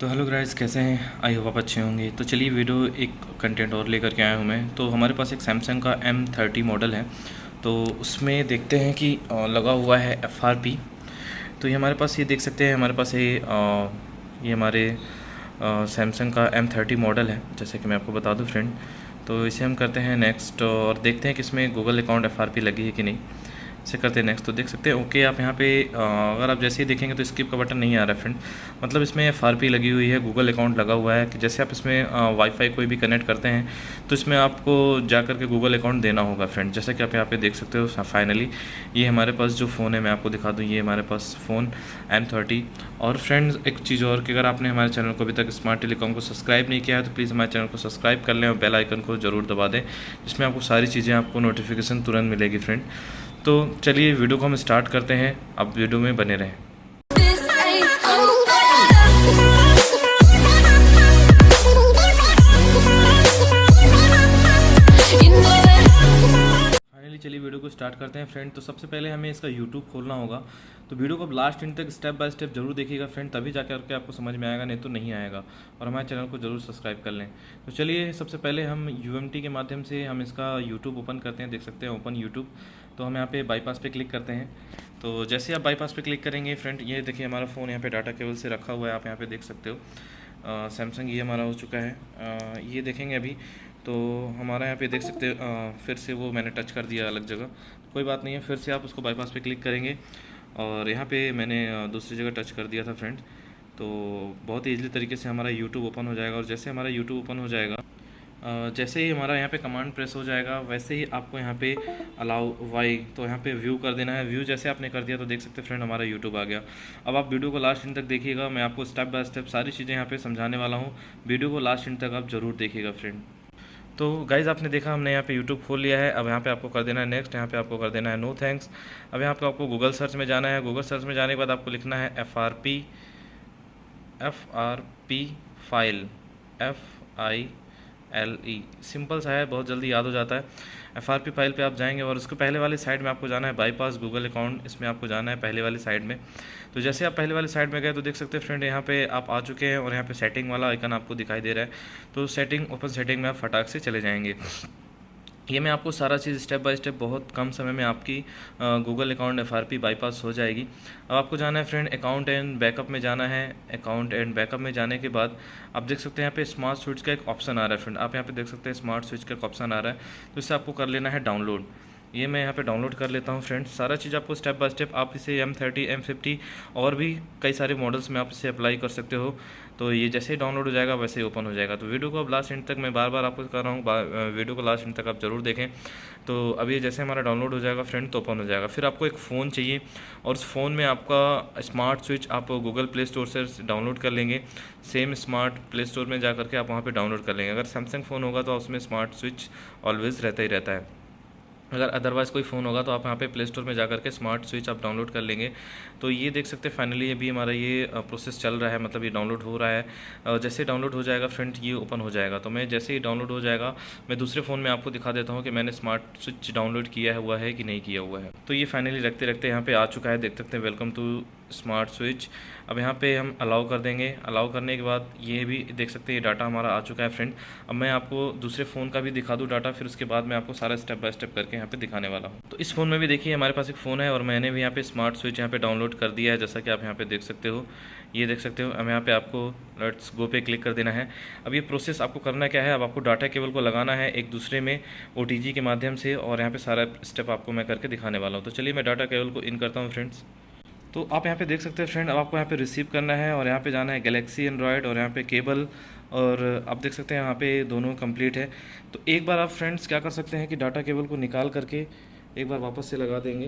तो hello guys कैसे हैं? आई होप आप अच्छे होंगे। तो चलिए वीडियो एक कंटेंट और लेकर के आया हूँ मैं। तो हमारे पास एक सैमसंग का एम थर्टी मॉडल है। तो उसमें देखते हैं कि लगा हुआ है एफ़ आर पी तो ये हमारे पास, ये देख सकते हैं, हमारे पास ये ये हमारे सैमसंग का एम थर्टी मॉडल है, जैसे कि मैं आपको बता दूँ फ्रेंड तो इसे हम करते हैं नेक्स्ट और देखते हैं कि इसमें Google account F R P लगी है कि नहीं। से करते हैं नेक्स्ट तो देख सकते हैं। ओके आप यहाँ पे अगर आप जैसे ही देखेंगे तो स्किप का बटन नहीं आ रहा है फ्रेंड मतलब इसमें एफ़ लगी हुई है गूगल अकाउंट लगा हुआ है कि जैसे आप इसमें वाईफाई कोई भी कनेक्ट करते हैं तो इसमें आपको जा कर के गूगल अकाउंट देना होगा फ्रेंड जैसा कि आप यहाँ पे देख सकते हो फाइनली ये हमारे पास जो फ़ोन है, मैं आपको दिखा दूँ, ये हमारे पास फ़ोन एम और फ्रेंड्स एक चीज़ और कि अगर आपने हमारे चैनल को अभी तक स्मार्ट टेलीकॉम को सब्सक्राइब नहीं किया है तो प्लीज़ हमारे चैनल को सब्सक्राइब कर लें और बेल आइकन को ज़रूर दबा दें, जिसमें आपको सारी चीज़ें आपको नोटिफिकेशन तुरंत मिलेगी फ्रेंड तो चलिए वीडियो को हम स्टार्ट करते हैं। अब वीडियो में बने रहें। चलिए वीडियो को स्टार्ट करते हैं। फ्रेंड तो सबसे पहले हमें इसका यूट्यूब खोलना होगा। तो वीडियो को अब लास्ट इन तक स्टेप बाय स्टेप ज़रूर देखिएगा। फ्रेंड तभी जाकर करके आपको समझ में आएगा, नहीं तो नहीं आएगा। और हमारे चैनल को ज़रूर सब्सक्राइब कर लें। तो चलिए सबसे पहले हम यूएमटी के माध्यम से हम इसका यूट्यूब ओपन करते हैं। देख सकते हैं ओपन यूट्यूब तो हम यहाँ पे बाईपास पे क्लिक करते हैं। तो जैसे आप बाईपास पे क्लिक करेंगे फ्रेंड ये देखिए हमारा फ़ोन यहाँ पे डाटा केबल से रखा हुआ है आप यहाँ पे देख सकते हो। सैमसंग ये हमारा हो चुका है। आ, ये देखेंगे अभी तो हमारा यहाँ पे देख सकते हो फिर से वो मैंने टच कर दिया अलग जगह। कोई बात नहीं है फिर से आप उसको बाईपास पे क्लिक करेंगे। और यहाँ पे मैंने दूसरी जगह टच कर दिया था फ्रेंड तो बहुत ही ईजिली तरीके से हमारा यूट्यूब ओपन हो जाएगा। और जैसे हमारा यूट्यूब ओपन हो जाएगा जैसे ही हमारा यहाँ पे कमांड प्रेस हो जाएगा, वैसे ही आपको यहाँ पे अलाउ वाई तो यहाँ पे व्यू कर देना है। व्यू जैसे आपने कर दिया तो देख सकते फ्रेंड हमारा यूट्यूब आ गया। अब आप वीडियो को लास्ट इन तक देखिएगा। मैं आपको स्टेप बाय स्टेप सारी चीज़ें यहाँ पे समझाने वाला हूँ। वीडियो को लास्ट इन तक आप ज़रूर देखिएगा फ्रेंड तो गाइज़ आपने देखा, हमने यहाँ पे यूट्यूब खोल लिया है। अब यहाँ पे आपको कर देना है नेक्स्ट यहाँ पे आपको कर देना है नो थैंक्स अब यहाँ पे आपको गूगल सर्च में जाना है। गूगल सर्च में जाने के बाद आपको लिखना है F R P F R P file F I L E simple सा है, बहुत जल्दी याद हो जाता है। एफ़ आर पी फ़ाइल पर आप जाएँगे और उसको पहले वाले साइड में आपको जाना है। बाईपास गूगल अकाउंट इसमें आपको जाना है पहले वाले साइड में। तो जैसे आप पहले वाले साइड में गए तो देख सकते हैं फ्रेंड यहाँ पे आप आ चुके हैं और यहाँ पे सेटिंग वाला आइकन आपको दिखाई दे रहा है। तो सेटिंग ओपन सेटिंग में आप फटाक से चले जाएँगे। ये मैं आपको सारा चीज़ स्टेप बाय स्टेप बहुत कम समय में आपकी Google account F R P bypass हो जाएगी। अब आपको जाना है फ्रेंड अकाउंट एंड बैकअप में जाना है। अकाउंट एंड बैकअप में जाने के बाद आप देख सकते हैं यहाँ पे स्मार्ट स्विच का एक ऑप्शन आ रहा है फ्रेंड आप यहाँ पे देख सकते हैं स्मार्ट स्विच का एक ऑप्शन आ रहा है। तो इससे आपको कर लेना है डाउनलोड ये मैं यहाँ पे डाउनलोड कर लेता हूँ फ्रेंड्स सारा चीज़ आपको स्टेप बाय स्टेप आप इसे एम थर्टी एम फिफ्टी और भी कई सारे मॉडल्स में आप इसे अप्लाई कर सकते हो. तो ये जैसे ही डाउनलोड हो जाएगा, वैसे ही ओपन हो जाएगा. तो वीडियो को अब लास्ट एंड तक मैं बार बार आपको कर रहा हूँ. वीडियो को लास्ट एंड तक आप ज़रूर देखें. तो अब ये जैसे हमारा डाउनलोड हो जाएगा फ्रेंड तो ओपन हो जाएगा. फिर आपको एक फ़ोन चाहिए और उस फ़ोन में आपका स्मार्ट स्विच आप गूगल प्ले स्टोर से डाउनलोड कर लेंगे. सेम स्मार्ट प्ले स्टोर में जा करके आप वहाँ पर डाउनलोड कर लेंगे. अगर सैमसंग फ़ोन होगा तो उसमें स्मार्ट स्विच ऑलवेज़ रहता ही रहता है. अगर अदरवाइज़ कोई फ़ोन होगा तो आप यहाँ पे प्ले स्टोर में जा करके स्मार्ट स्विच आप डाउनलोड कर लेंगे। तो ये देख सकते हैं फाइनली अभी हमारा ये प्रोसेस चल रहा है मतलब ये डाउनलोड हो रहा है। जैसे डाउनलोड हो जाएगा फ्रेंड ये ओपन हो जाएगा। तो मैं जैसे ही डाउनलोड हो जाएगा, मैं दूसरे फ़ोन में आपको दिखा देता हूँ कि मैंने स्मार्ट स्विच डाउनलोड किया हुआ है कि नहीं किया हुआ है। तो ये फाइनली रखते रखते यहाँ पर आ चुका है, देख सकते हैं वेलकम टू स्मार्ट स्विच। अब यहाँ पे हम अलाउ कर देंगे। अलाउ करने के बाद ये भी देख सकते हैं, ये डाटा हमारा आ चुका है फ्रेंड अब मैं आपको दूसरे फ़ोन का भी दिखा दूँ डाटा फिर उसके बाद मैं आपको सारा स्टेप बाय स्टेप करके यहाँ पे दिखाने वाला हूँ। तो इस फ़ोन में भी देखिए, हमारे पास एक फ़ोन है और मैंने भी यहाँ पे स्मार्ट स्विच यहाँ पे डाउनलोड कर दिया है, जैसा कि आप यहाँ पे देख सकते हो। ये देख सकते हो, अब यहाँ पे आपको लेट्स गो पे क्लिक कर देना है। अब ये प्रोसेस आपको करना क्या है? अब आपको डाटा केबल को लगाना है एक दूसरे में ओटीजी के माध्यम से और यहाँ पर सारा स्टेप आपको मैं करके दिखाने वाला हूँ। तो चलिए मैं डाटा केबल को इन करता हूँ फ्रेंड्स तो आप यहाँ पे देख सकते हैं फ्रेंड अब आपको यहाँ पे रिसीव करना है और यहाँ पे जाना है गैलेक्सी एंड्रॉयड और यहाँ पे केबल और आप देख सकते हैं यहाँ पे दोनों कंप्लीट है। तो एक बार आप फ्रेंड्स क्या कर सकते हैं कि डाटा केबल को निकाल करके एक बार वापस से लगा देंगे।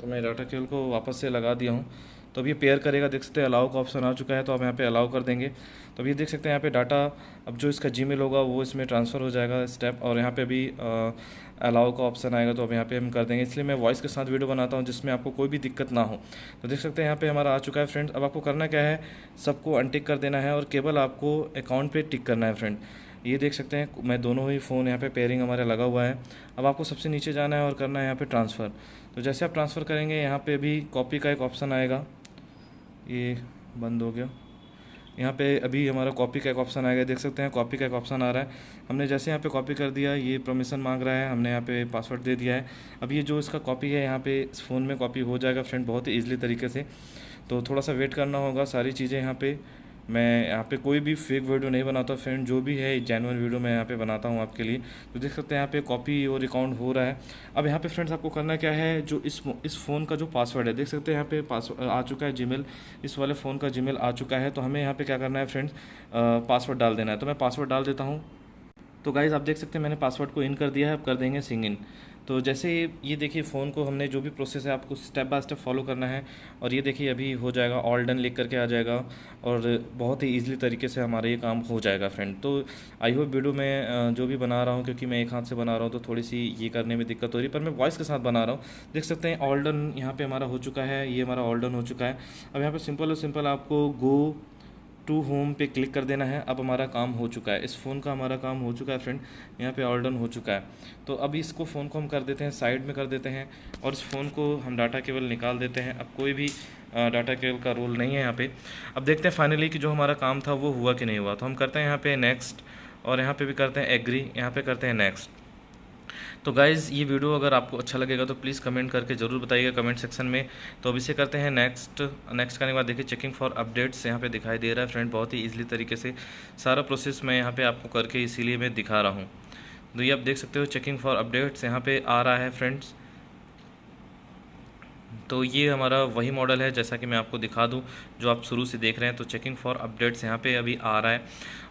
तो मैं डाटा केबल को वापस से लगा दिया हूँ। तो अब ये पेयर करेगा, देख सकते हैं अलाउ का ऑप्शन आ चुका है तो आप यहाँ पे अलाउ कर देंगे। तो अब ये देख सकते हैं यहाँ पे डाटा अब जो इसका जी होगा, वो इसमें ट्रांसफ़र हो जाएगा स्टेप और यहाँ पे अभी अलाउ का ऑप्शन आएगा तो अब यहाँ पे हम कर देंगे। इसलिए मैं वॉइस के साथ वीडियो बनाता हूँ, जिसमें आपको कोई भी दिक्कत ना हो। तो देख सकते हैं यहाँ पर हमारा आ चुका है फ्रेंड अब आपको करना क्या है, सबको अनटिक कर देना है, और केवल आपको अकाउंट पर टिक करना है फ्रेंड ये देख सकते हैं, मैं दोनों ही फ़ोन यहाँ पे पेयरिंग हमारे लगा हुआ है। अब आपको सबसे नीचे जाना है और करना है यहाँ पे ट्रांसफ़र तो जैसे आप ट्रांसफ़र करेंगे, यहाँ पे भी कॉपी का एक ऑप्शन आएगा। ये बंद हो गया। यहाँ पे अभी हमारा कॉपी का एक ऑप्शन आएगा, देख सकते हैं, कॉपी का एक ऑप्शन आ रहा है। हमने जैसे यहाँ पे कॉपी कर दिया, ये परमिशन मांग रहा है, हमने यहाँ पे पासवर्ड दे दिया है। अब ये जो इसका कॉपी है, यहाँ पे इस फ़ोन में कॉपी हो जाएगा फ्रेंड बहुत ही ईजिली तरीके से। तो थोड़ा सा वेट करना होगा, सारी चीज़ें यहाँ पे मैं यहाँ पे कोई भी फेक वीडियो नहीं बनाता फ्रेंड जो भी है जेनवन वीडियो मैं यहाँ पे बनाता हूँ आपके लिए। तो देख सकते हैं यहाँ पे कॉपी और अकाउंट हो रहा है। अब यहाँ पे फ्रेंड्स आपको करना क्या है, जो इस इस फ़ोन का जो पासवर्ड है, देख सकते हैं यहाँ पे पासवर्ड आ चुका है जीमेल इस वाले फ़ोन का जीमेल आ चुका है। तो हमें यहाँ पर क्या करना है फ्रेंड्स पासवर्ड डाल देना है। तो मैं पासवर्ड डाल देता हूँ। तो गाइज़ आप देख सकते हैं मैंने पासवर्ड को इन कर दिया है। अब कर देंगे सिंग इन तो जैसे ये देखिए फ़ोन को हमने जो भी प्रोसेस है, आपको स्टेप बाय स्टेप फॉलो करना है। और ये देखिए, अभी हो जाएगा ऑल डन लिख करके आ जाएगा। और बहुत ही ईजिली तरीके से हमारा ये काम हो जाएगा फ्रेंड तो आई होप वीडियो में जो भी बना रहा हूँ, क्योंकि मैं एक हाथ से बना रहा हूँ तो थोड़ी सी ये करने में दिक्कत हो रही है। पर मैं वॉइस के साथ बना रहा हूँ। देख सकते हैं ऑल डन यहाँ पर हमारा हो चुका है, ये हमारा ऑल डन हो चुका है। अब यहाँ पर सिंपल और सिंपल आपको गो टू होम पे क्लिक कर देना है। अब हमारा काम हो चुका है। इस फ़ोन का हमारा काम हो चुका है फ्रेंड। यहाँ पे ऑल डन हो चुका है। तो अभी इसको फ़ोन को हम कर देते हैं, साइड में कर देते हैं और इस फ़ोन को हम डाटा केबल निकाल देते हैं। अब कोई भी डाटा केबल का रोल नहीं है यहाँ पे। अब देखते हैं फाइनली कि जो हमारा काम था वो हुआ कि नहीं हुआ। तो हम करते हैं यहाँ पे नेक्स्ट और यहाँ पर भी करते हैं एग्री यहाँ पर करते हैं नेक्स्ट तो गाइज़ ये वीडियो अगर आपको अच्छा लगेगा तो प्लीज़ कमेंट करके ज़रूर बताइएगा कमेंट सेक्शन में। तो अभी से करते हैं नेक्स्ट नेक्स्ट करने के बाद देखिए चेकिंग फॉर अपडेट्स यहाँ पे दिखाई दे रहा है फ्रेंड बहुत ही ईजिली तरीके से। सारा प्रोसेस मैं यहाँ पे आपको करके इसीलिए मैं दिखा रहा हूँ। तो ये आप देख सकते हो चेकिंग फॉर अपडेट्स यहाँ पर आ रहा है फ्रेंड्स तो ये हमारा वही मॉडल है, जैसा कि मैं आपको दिखा दूँ, जो आप शुरू से देख रहे हैं। तो चेकिंग फॉर अपडेट्स यहाँ पे अभी आ रहा है।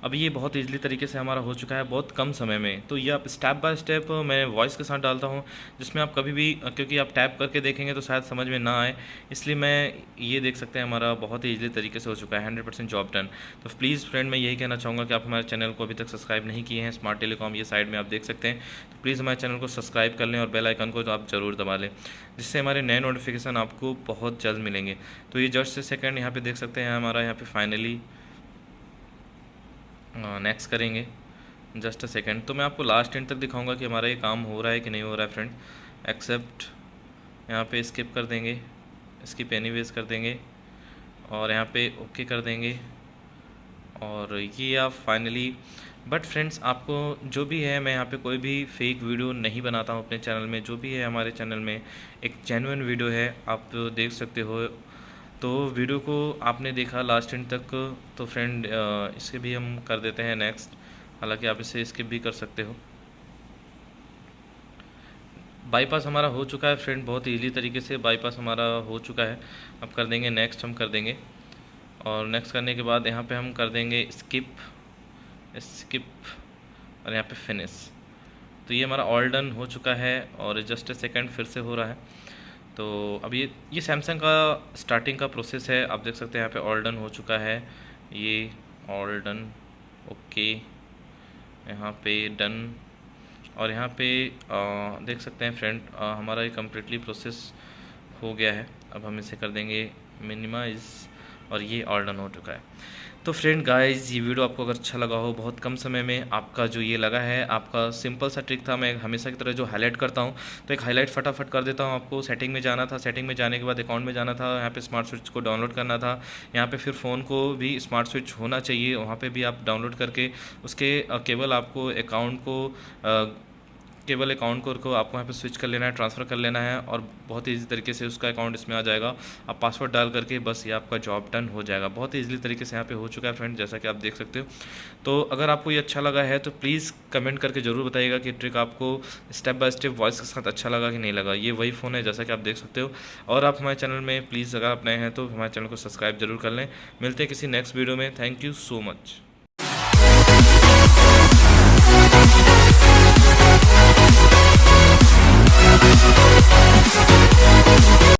अभी ये बहुत ईजिली तरीके से हमारा हो चुका है बहुत कम समय में। तो ये आप स्टेप बाय स्टेप मैं वॉइस के साथ डालता हूँ, जिसमें आप कभी भी, क्योंकि आप टैप करके देखेंगे तो शायद समझ में ना आए, इसलिए मैं ये देख सकते हैं हमारा बहुत ही ईजिली तरीके से हो चुका है हंड्रेड परसेंट जॉब डन तो प्लीज़ फ्रेंड मैं यही कहना चाहूँगा कि आप हमारे चैनल को अभी तक सब्सक्राइब नहीं किए हैं स्मार्ट टेलीकॉम ये साइड में आप देख सकते हैं। तो प्लीज़ हमारे चैनल को सब्सक्राइब कर लें और बेल आइकन को तो आप ज़रूर दबा लें, जिससे हमारे नए नोटिफिकेशन आपको बहुत जल्द मिलेंगे। तो ये जस्ट से सेकेंड यहाँ पे देख सकते हैं, हमारा यहाँ पे फाइनली नेक्स्ट करेंगे। जस्ट अ सेकेंड तो मैं आपको लास्ट एंड तक दिखाऊँगा कि हमारा ये काम हो रहा है कि नहीं हो रहा है फ्रेंड एक्सेप्ट यहाँ पे स्किप कर देंगे स्किप एनी कर देंगे और यहाँ पे ओके कर देंगे। और ये आप फाइनली बट फ्रेंड्स आपको जो भी है, मैं यहाँ पे कोई भी फेक वीडियो नहीं बनाता हूँ अपने चैनल में। जो भी है हमारे चैनल में एक जेनुइन वीडियो है, आप देख सकते हो। तो वीडियो को आपने देखा लास्ट एंड तक तो फ्रेंड इसे भी हम कर देते हैं नेक्स्ट हालाँकि आप इसे स्किप भी कर सकते हो। बाईपास हमारा हो चुका है फ्रेंड बहुत ईजी तरीके से बाईपास हमारा हो चुका है। अब कर देंगे नेक्स्ट हम कर देंगे। और नेक्स्ट करने के बाद यहाँ पे हम कर देंगे स्किप स्किप और यहाँ पे फिनिश तो ये हमारा ऑल डन हो चुका है और जस्ट ए सेकेंड फिर से हो रहा है. तो अब ये ये सैमसंग का स्टार्टिंग का प्रोसेस है. आप देख सकते हैं यहाँ पे ऑल डन हो चुका है. ये ऑल डन ओके यहाँ पे डन और यहाँ पे आ, देख सकते हैं फ्रेंड हमारा ये कम्प्लीटली प्रोसेस हो गया है. अब हम इसे कर देंगे मिनिमाइज़ और ये ऑल डन हो चुका है. तो फ्रेंड गाइस ये वीडियो आपको अगर अच्छा लगा हो, बहुत कम समय में आपका जो ये लगा है, आपका सिंपल सा ट्रिक था, मैं हमेशा की तरह जो हाईलाइट करता हूँ तो एक हाईलाइट फटाफट कर देता हूँ आपको। सेटिंग में जाना था सेटिंग में जाने के बाद अकाउंट में जाना था, यहाँ पे स्मार्ट स्विच को डाउनलोड करना था, यहाँ पे फिर फ़ोन को भी स्मार्ट स्विच होना चाहिए, वहाँ पर भी आप डाउनलोड करके उसके केवल आपको अकाउंट को केवल अकाउंट को, को आपको यहाँ पे स्विच कर लेना है ट्रांसफ़र कर लेना है और बहुत ईजी तरीके से उसका अकाउंट इसमें आ जाएगा। आप पासवर्ड डाल करके बस ये आपका जॉब डन हो जाएगा। बहुत ही ईजिली तरीके से यहाँ पे हो चुका है फ्रेंड जैसा कि आप देख सकते हो। तो अगर आपको ये अच्छा लगा है तो प्लीज़ कमेंट करके ज़रूर बताइएगा कि ट्रिक आपको स्टेप बाय स्टेप वॉइस के साथ अच्छा लगा कि नहीं लगा। ये वही फ़ोन है जैसा कि आप देख सकते हो। और आप हमारे चैनल में प्लीज़ अगर आप नए हैं तो हमारे चैनल को सब्सक्राइब ज़रूर कर लें। मिलते हैं किसी नेक्स्ट वीडियो में। Thank you so much